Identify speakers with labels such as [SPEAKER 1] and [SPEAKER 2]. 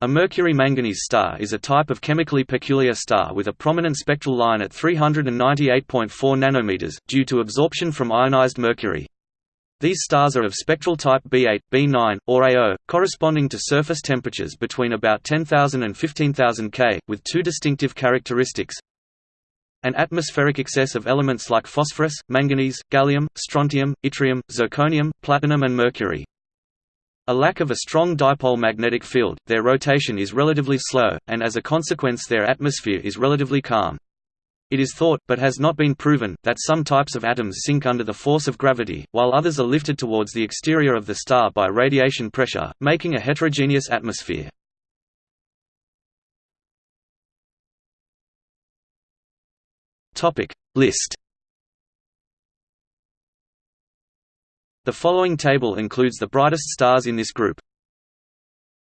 [SPEAKER 1] A Mercury-manganese star is a type of chemically peculiar star with a prominent spectral line at 398.4 nanometers, due to absorption from ionized mercury. These stars are of spectral type B8, B9, or A0, corresponding to surface temperatures between about 10,000 and 15,000 K, with two distinctive characteristics. An atmospheric excess of elements like phosphorus, manganese, gallium, strontium, yttrium, zirconium, platinum and mercury. A lack of a strong dipole magnetic field, their rotation is relatively slow, and as a consequence their atmosphere is relatively calm. It is thought, but has not been proven, that some types of atoms sink under the force of gravity, while others are lifted towards the exterior of the star by radiation pressure, making a heterogeneous atmosphere. List The following table includes the brightest stars in this group.